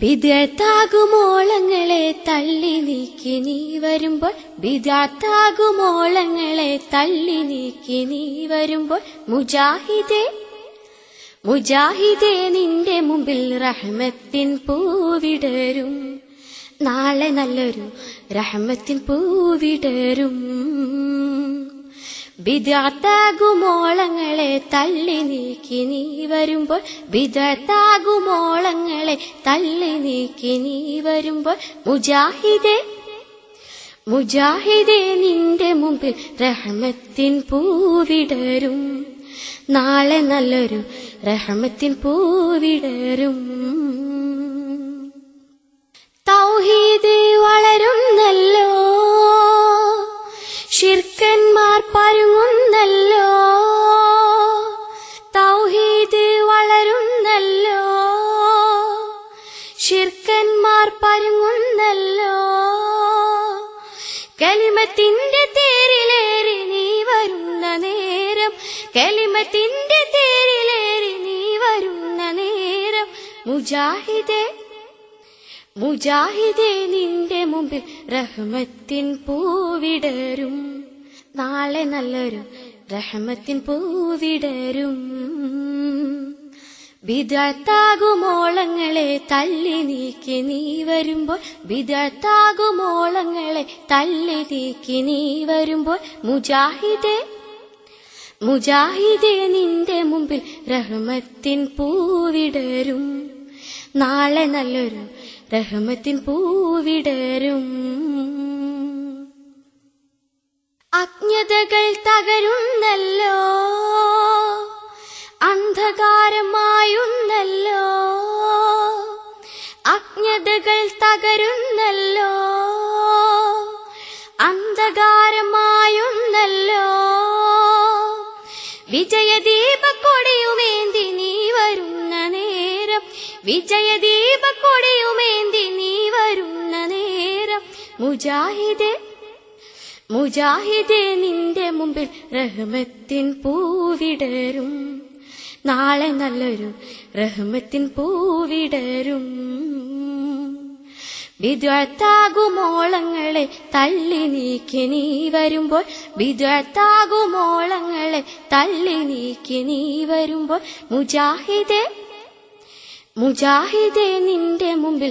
ബിദത്താകുമോളങ്ങളെ തള്ളി നീക്കി നീ വരുമ്പോൾ വിദ്യാത്താകുമോളങ്ങളെ തള്ളി നീക്കി നീ വരുമ്പോൾ മുജാഹിദേ മുജാഹിദേ നിന്റെ മുമ്പിൽ റഹ്മത്തിൻ പൂവിടരും. നാളെ നല്ലൊരു റഹ്മത്തിൻ പൂവിടരും. ബിദത്താകുമോളങ്ങളെ തള്ളി നീക്കി നീ വരുമ്പോൾ ബിദത്താകുമോളങ്ങളെ തള്ളി നീക്കി നീ വരുമ്പോൾ മുജാഹിദേ മുജാഹിദേ നിന്റെ മുമ്പിൽ റഹ്മത്തിൻ പൂവിടരും. നാളെ നല്ലൊരു റഹ്മത്തിൻ പൂവിടരും. തൗഹീദ് വളരുന്നല്ലോ ഷിർക്കന്മാർ ഷിർക്കന്മാർ പരുങ്ങുന്നല്ലോ. കലിമത്തിന്റെ തേരിലേറി നീ വരുന്ന നേരം കലിമത്തിന്റെ തേരിലേറി നീ വരുന്ന നേരം മുജാഹിദേ മുജാഹിദേ നിന്റെ മുമ്പിൽ റഹ്മത്തിൻ പൂവിടരും. നാളെ നല്ലൊരു റഹ്മത്തിൻ പൂവിടരും. ബിദത്താകുമോളങ്ങളെ തല്ലി നീക്കി നീ വരുമ്പോൾ വിദത്താകുമോളങ്ങളെ തല്ലി നീക്കി നീ വരുമ്പോൾ മുജാഹിദേ മുജാഹിദേ നിന്റെ മുമ്പിൽ റഹ്മത്തിൻ പൂവിടരും. നാളെ നല്ലൊരു റഹ്മത്തിൻ പൂവിടരും. അജ്ഞതകൾ തകരുന്നല്ലോ അന്ധകാരമായുന്നല്ലോ തകരുന്നല്ലോ. അന്ധകാരമായുന്നല്ലോ. വിജയദീപ കൊടിയുമേന്തി നീ വരുന്ന നേരം. വിജയദീപ കൊടിയുമേന്തി നീ വരുന്ന നേരം. മുജാഹിദേ മുജാഹിദേ നിന്റെ മുമ്പിൽ റഹ്മത്തിൻ പൂവിടരും. നാളെ നല്ലൊരു റഹ്മത്തിൻ പൂവിടരും. ബിദ്വത്താകുമോളങ്ങളെ തള്ളി നീക്കി നീ വരുമ്പോൾ വിദ്വത്താകുമോളങ്ങളെ തള്ളി നീക്കി നീ വരുമ്പോൾ മുജാഹിദേ മുജാഹിദേ നിന്റെ മുമ്പിൽ